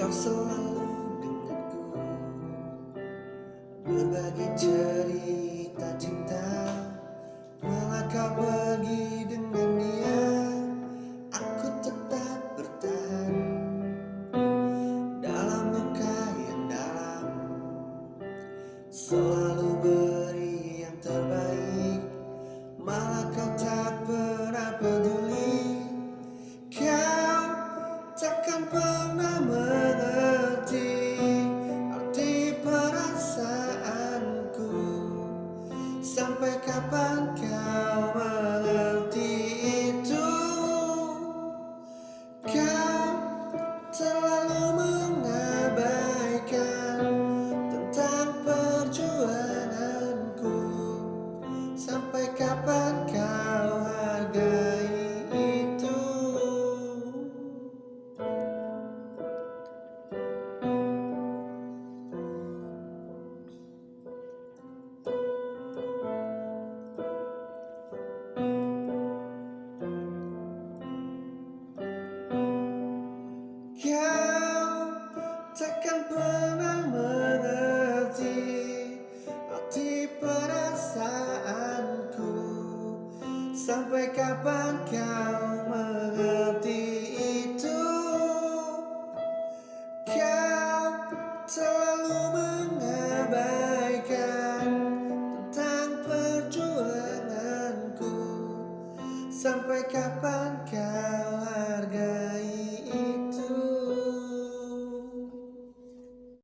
kau selalu dekatku Berbagi cerita cinta. Malah kau pergi dengan dia Aku tetap bertahan. Dalam luka yang dalam Selalu beri yang terbaik. Malah kau tak ber Sampai kapan kau mengerti itu? Kau terlalu mengabaikan Tentang perjuanganku Sampai kapan kau Sampai kapan kau mengerti itu? Kau terlalu mengabaikan Tentang perjuanganku. Sampai kapan kau hargai